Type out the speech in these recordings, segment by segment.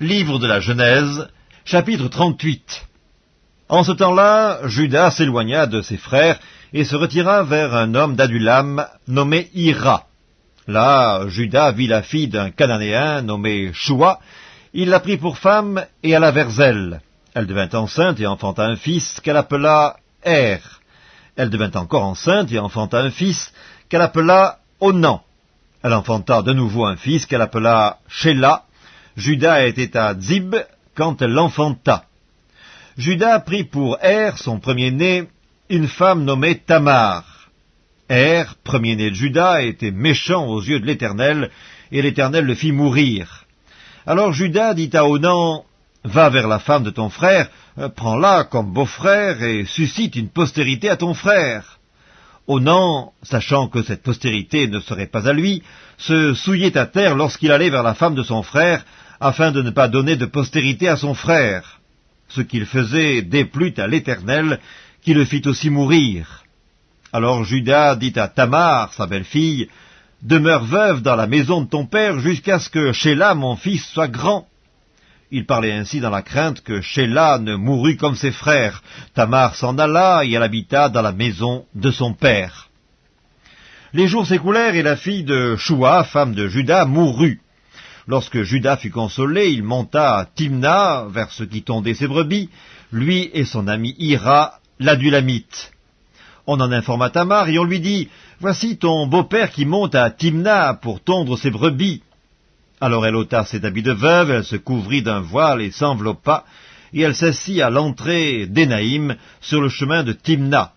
Livre de la Genèse, chapitre 38 En ce temps-là, Judas s'éloigna de ses frères et se retira vers un homme d'Adulam nommé Ira. Là, Judas vit la fille d'un Cananéen nommé Shua. Il la prit pour femme et alla vers elle. Elle devint enceinte et enfanta un fils qu'elle appela Er. Elle devint encore enceinte et enfanta un fils qu'elle appela Onan. Elle enfanta de nouveau un fils qu'elle appela Shelah Judas était à Zib quand elle l'enfanta. Judas prit pour Er, son premier-né, une femme nommée Tamar. Er, premier-né de Judas, était méchant aux yeux de l'Éternel, et l'Éternel le fit mourir. Alors Judas dit à Onan, Va vers la femme de ton frère, prends-la comme beau-frère, et suscite une postérité à ton frère. Onan, sachant que cette postérité ne serait pas à lui, se souillait à terre lorsqu'il allait vers la femme de son frère, afin de ne pas donner de postérité à son frère. Ce qu'il faisait déplut à l'Éternel, qui le fit aussi mourir. Alors Judas dit à Tamar, sa belle-fille, Demeure veuve dans la maison de ton père jusqu'à ce que Sheila, mon fils, soit grand. Il parlait ainsi dans la crainte que Sheila ne mourût comme ses frères. Tamar s'en alla et elle habita dans la maison de son père. Les jours s'écoulèrent et la fille de Shua, femme de Judas, mourut. Lorsque Judas fut consolé, il monta à Timna, vers ce qui tondait ses brebis, lui et son ami Ira, l'adulamite. On en informa Tamar et on lui dit, Voici ton beau-père qui monte à Timna pour tondre ses brebis. Alors elle ôta ses habits de veuve, elle se couvrit d'un voile et s'enveloppa, et elle s'assit à l'entrée d'Énaïm sur le chemin de Timna,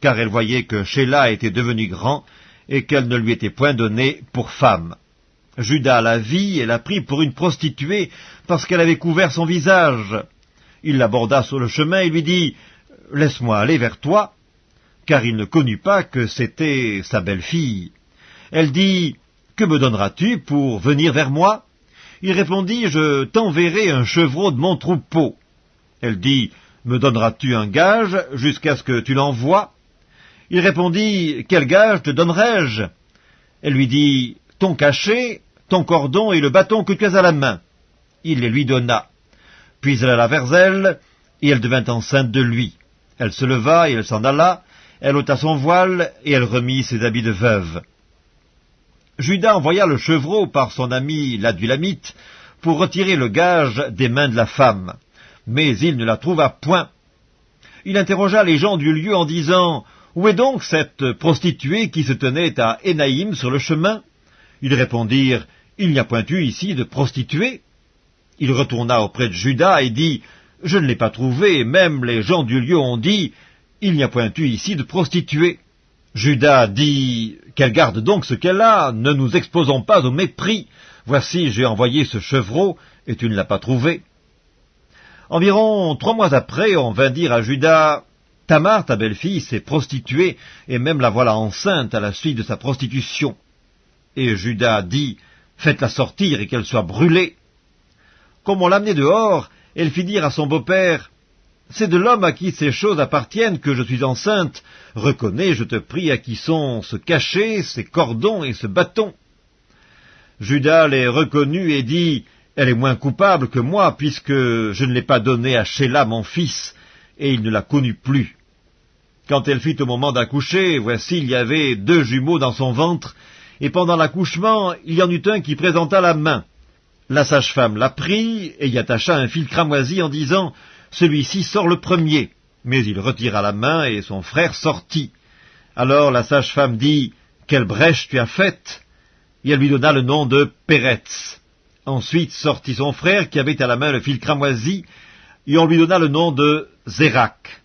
car elle voyait que Sheila était devenu grand et qu'elle ne lui était point donnée pour femme. Judas la vit et la prit pour une prostituée parce qu'elle avait couvert son visage. Il l'aborda sur le chemin et lui dit « Laisse-moi aller vers toi », car il ne connut pas que c'était sa belle-fille. Elle dit « Que me donneras-tu pour venir vers moi ?» Il répondit « Je t'enverrai un chevreau de mon troupeau. » Elle dit « Me donneras-tu un gage jusqu'à ce que tu l'envoies ?» Il répondit « Quel gage te donnerai-je » Elle lui dit « Ton cachet, ton cordon et le bâton que tu as à la main. » Il les lui donna. Puis elle alla vers elle, et elle devint enceinte de lui. Elle se leva et elle s'en alla, elle ôta son voile, et elle remit ses habits de veuve. Judas envoya le chevreau par son ami l'adulamite pour retirer le gage des mains de la femme, mais il ne la trouva point. Il interrogea les gens du lieu en disant « Où est donc cette prostituée qui se tenait à Énaïm sur le chemin ?» Ils répondirent « Il n'y a point eu ici de prostituée. » Il retourna auprès de Judas et dit « Je ne l'ai pas trouvée, même les gens du lieu ont dit « Il n'y a point eu ici de prostituée. » Judas dit « Qu'elle garde donc ce qu'elle a, ne nous exposons pas au mépris. Voici, j'ai envoyé ce chevreau, et tu ne l'as pas trouvé. » Environ trois mois après, on vint dire à Judas « Tamar, ta belle-fille, s'est prostituée, et même la voilà enceinte à la suite de sa prostitution. » Et Judas dit « Faites-la sortir et qu'elle soit brûlée. » Comme on l'amenait dehors, elle fit dire à son beau-père « C'est de l'homme à qui ces choses appartiennent que je suis enceinte. Reconnais, je te prie, à qui sont ce cachet, ces cordons et ce bâton. » Judas les reconnut et dit « Elle est moins coupable que moi, puisque je ne l'ai pas donnée à Sheila, mon fils, et il ne la connut plus. » Quand elle fit au moment d'accoucher, voici, il y avait deux jumeaux dans son ventre, et pendant l'accouchement, il y en eut un qui présenta la main. La sage-femme la prit et y attacha un fil cramoisi en disant « Celui-ci sort le premier ». Mais il retira la main et son frère sortit. Alors la sage-femme dit « Quelle brèche tu as faite ?» Et elle lui donna le nom de Péretz. Ensuite sortit son frère qui avait à la main le fil cramoisi, et on lui donna le nom de Zérak.